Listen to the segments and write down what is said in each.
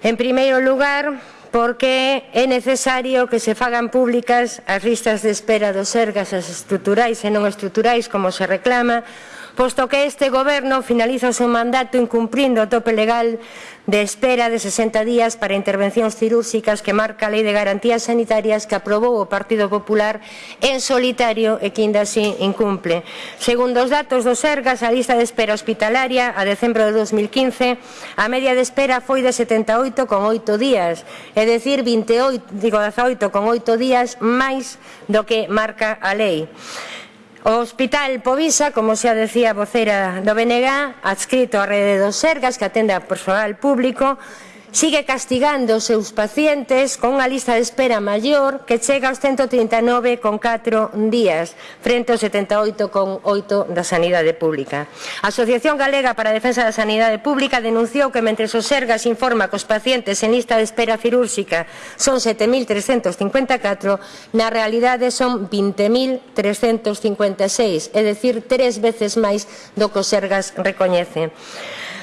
En primeiro lugar, porque é necesario que se fagan públicas as listas de espera dos ergas as estruturais e non estruturais, como se reclama, posto que este goberno finaliza o seu mandato incumprindo o tope legal de espera de 60 días para intervencións cirúrxicas que marca a Lei de Garantías Sanitarias que aprobou o Partido Popular en solitario e que ainda así incumple. Segundo os datos do Sergas, a lista de espera hospitalaria a decembro de 2015, a media de espera foi de 78,8 días, é dicir 28, digo 18,8 días máis do que marca a lei. O Hospital Povisa, como xa decía a voceira do BNG, adscrito á rede dos Sergas, que atende a personal público, sigue castigando os seus pacientes con unha lista de espera maior que chega aos 139,4 días frente aos 78,8 da sanidade pública. A Asociación Galega para a Defensa da Sanidade Pública denunciou que mentre o Sergas informa que os pacientes en lista de espera cirúrxica son 7.354, na realidade son 20.356, é dicir, tres veces máis do que o Sergas recoñece.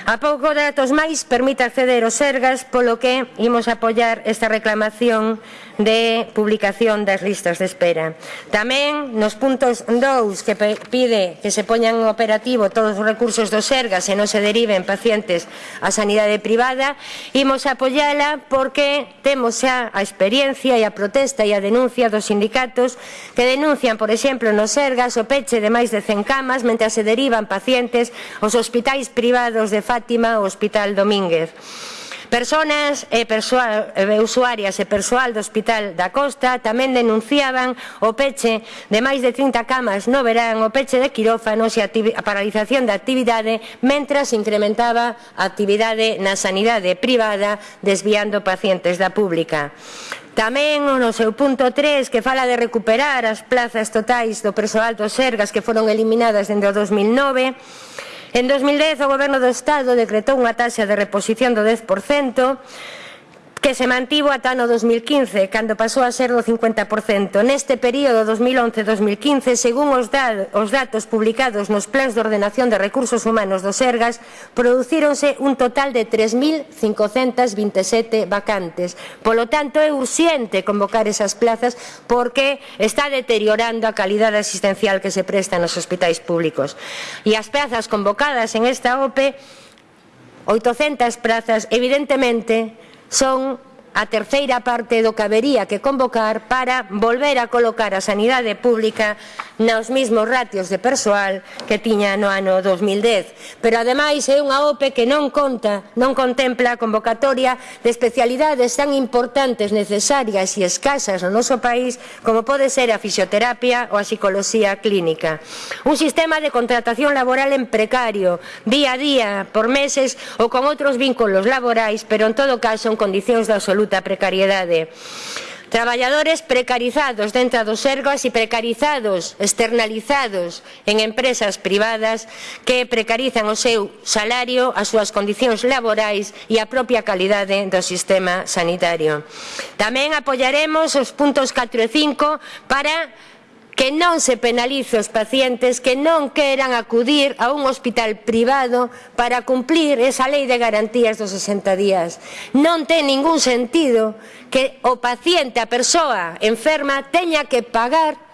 A pouco datos máis permite acceder aos ergas, polo que imos apoiar esta reclamación de publicación das listas de espera. Tamén nos puntos 2 que pide que se poñan en operativo todos os recursos do SERGA se non se deriven pacientes á sanidade privada, imos apoiala porque temos xa a experiencia e a protesta e a denuncia dos sindicatos que denuncian, por exemplo, no SERGAs o peche de máis de 100 camas mentre se derivan pacientes aos hospitais privados de Fátima ou Hospital Domínguez. Personas eh, e persoal, e eh, usuarias e persoal do Hospital da Costa tamén denunciaban o peche de máis de 30 camas no verán, o peche de quirófanos e a paralización da actividade mentras incrementaba a actividade na sanidade privada desviando pacientes da pública. Tamén no seu punto 3 que fala de recuperar as plazas totais do persoal dos Sergas que foron eliminadas dentro do 2009 En 2010 o Goberno do Estado decretou unha taxa de reposición do 10%, que se mantivo ata no 2015, cando pasou a ser do 50%. Neste período 2011-2015, según os, da, os datos publicados nos plans de ordenación de recursos humanos dos ERGAS, producíronse un total de 3.527 vacantes. Polo tanto, é urxente convocar esas plazas porque está deteriorando a calidade asistencial que se presta nos hospitais públicos. E as plazas convocadas en esta OPE, 800 plazas, evidentemente, Xuân a terceira parte do que habería que convocar para volver a colocar a sanidade pública nos mesmos ratios de persoal que tiña no ano 2010. Pero ademais é unha OPE que non conta, non contempla a convocatoria de especialidades tan importantes, necesarias e escasas no noso país como pode ser a fisioterapia ou a psicoloxía clínica. Un sistema de contratación laboral en precario, día a día, por meses ou con outros vínculos laborais, pero en todo caso en condicións de absoluta absoluta precariedade. Traballadores precarizados dentro dos ergos e precarizados, externalizados en empresas privadas que precarizan o seu salario, as súas condicións laborais e a propia calidade do sistema sanitario. Tamén apoiaremos os puntos 4 e 5 para que non se penalice os pacientes que non queran acudir a un hospital privado para cumplir esa lei de garantías dos 60 días. Non ten ningún sentido que o paciente, a persoa enferma, teña que pagar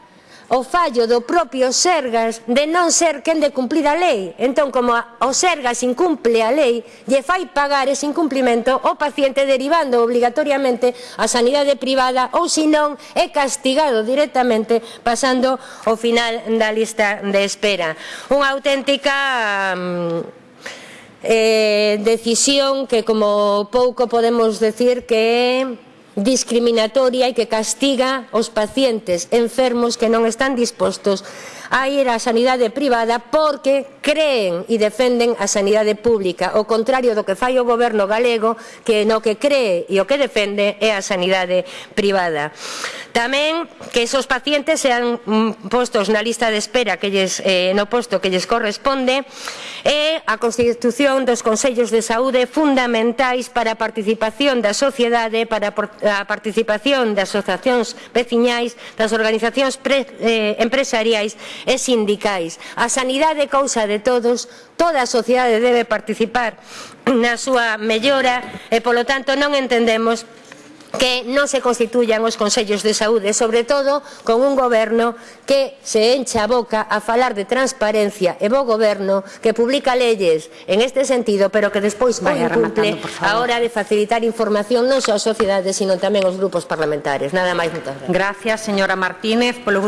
o fallo do propio Sergas de non ser quen de cumplir a lei. Entón, como o Sergas incumple a lei, lle fai pagar ese incumplimento o paciente derivando obligatoriamente a sanidade privada ou senón é castigado directamente pasando o final da lista de espera. Unha auténtica... Mm, eh, decisión que como pouco podemos decir que é discriminatoria e que castiga os pacientes enfermos que non están dispostos a ir á sanidade privada porque creen e defenden a sanidade pública, o contrario do que fai o goberno galego, que no que cree e o que defende é a sanidade privada. Tamén que esos pacientes sean mm, postos na lista de espera que lles, eh, no posto que lles corresponde e a constitución dos Consellos de Saúde fundamentais para a participación da sociedade para a participación das asociacións veciñais, das organizacións pre, eh, empresariais e sindicais. A sanidade é cousa de todos, toda a sociedade debe participar na súa mellora e, polo tanto, non entendemos que non se constituyan os Consellos de Saúde, sobre todo con un goberno que se encha a boca a falar de transparencia e bo goberno que publica leyes en este sentido, pero que despois non cumple a hora de facilitar información non só á sociedade, sino tamén aos grupos parlamentarios. Nada máis, moitas gracias. Gracias, señora Martínez. Polo